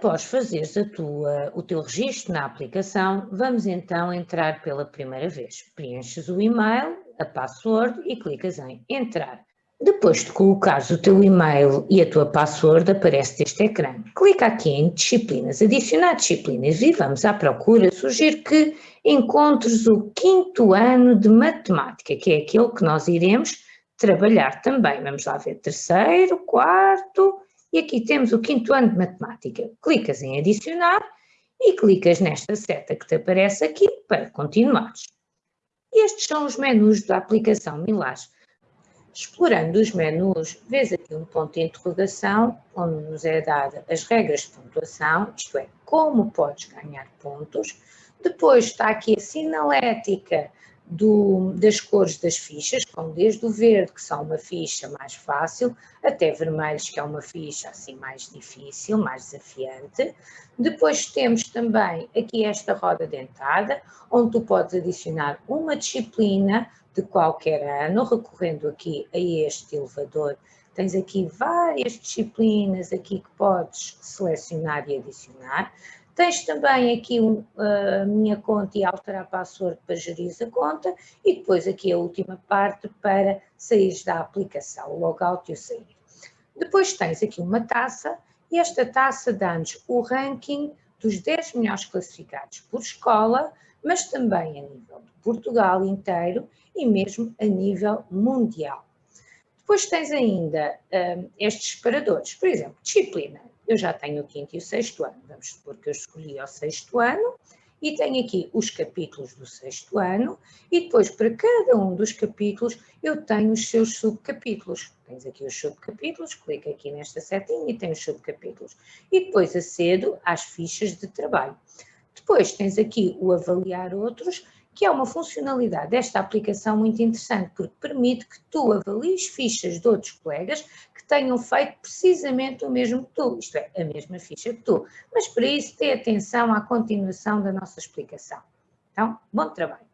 Após fazeres a tua, o teu registro na aplicação, vamos então entrar pela primeira vez. Preenches o e-mail, a password e clicas em entrar. Depois de colocares o teu e-mail e a tua password, aparece este ecrã. Clica aqui em disciplinas, adicionar disciplinas e vamos à procura. Sugiro que encontres o quinto ano de matemática, que é aquele que nós iremos trabalhar também. Vamos lá ver terceiro, quarto e aqui temos o quinto ano de matemática. Clicas em adicionar e clicas nesta seta que te aparece aqui para continuares. E estes são os menus da aplicação Milás. Explorando os menus, vês aqui um ponto de interrogação, onde nos é dada as regras de pontuação, isto é, como podes ganhar pontos. Depois está aqui a sinalética do, das cores das fichas, com desde o verde, que são uma ficha mais fácil, até vermelhos, que é uma ficha assim mais difícil, mais desafiante. Depois temos também aqui esta roda dentada, onde tu podes adicionar uma disciplina de qualquer ano, recorrendo aqui a este elevador. Tens aqui várias disciplinas aqui que podes selecionar e adicionar. Tens também aqui a minha conta e alterar a password para gerir a conta e depois aqui a última parte para sair da aplicação, o logout e o sair. Depois tens aqui uma taça e esta taça dá-nos o ranking dos 10 melhores classificados por escola, mas também a nível de Portugal inteiro e mesmo a nível mundial. Depois tens ainda um, estes separadores, por exemplo, disciplina eu já tenho o quinto e o sexto ano, vamos supor que eu escolhi o sexto ano, e tenho aqui os capítulos do sexto ano, e depois para cada um dos capítulos eu tenho os seus subcapítulos. Tens aqui os subcapítulos, clica aqui nesta setinha e tem os subcapítulos. E depois acedo às fichas de trabalho. Depois tens aqui o avaliar outros, que é uma funcionalidade desta aplicação muito interessante, porque permite que tu avalies fichas de outros colegas que tenham feito precisamente o mesmo que tu, isto é, a mesma ficha que tu. Mas para isso, dê atenção à continuação da nossa explicação. Então, bom trabalho!